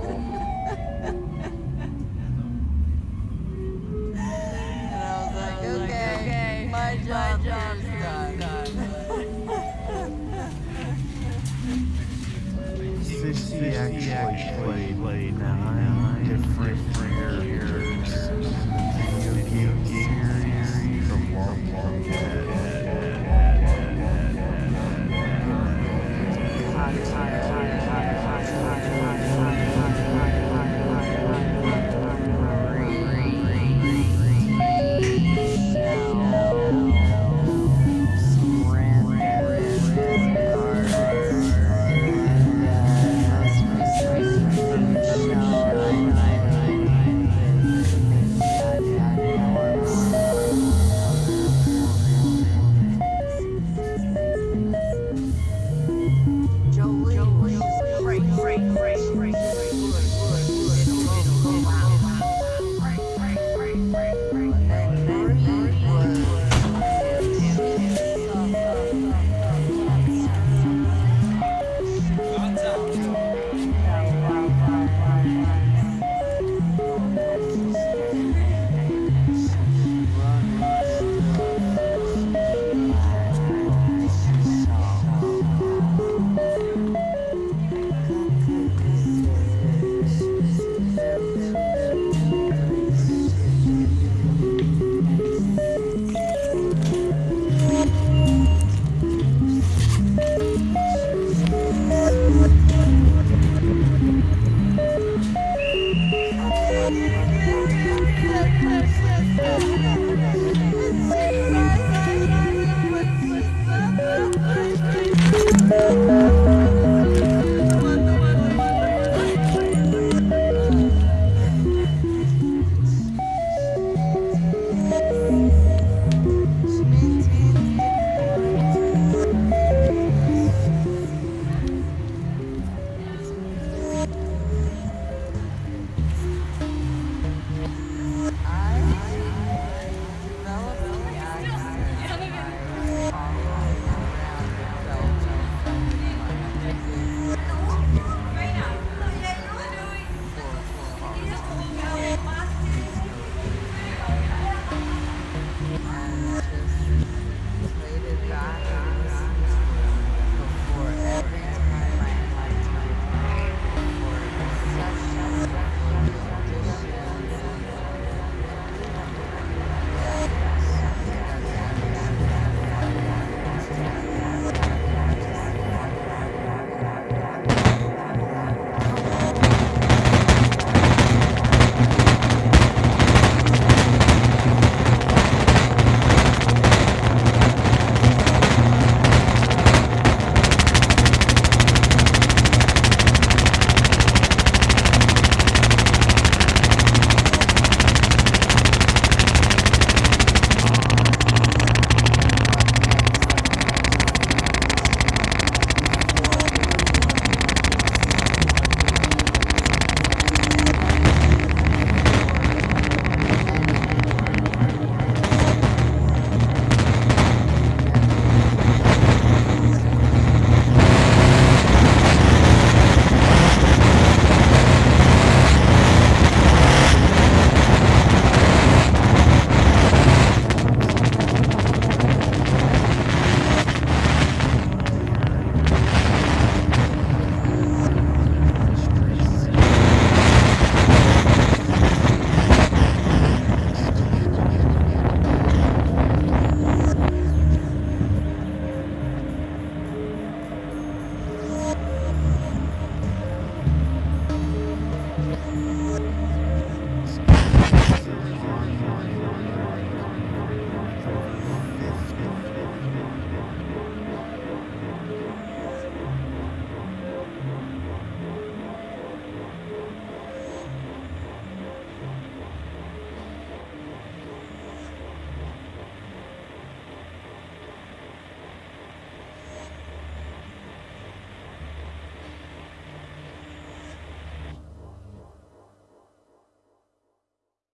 and I was like, okay, like, okay, my job, my job is done. done. Actually, played, played nine, different, years, video game series, the long, long, long.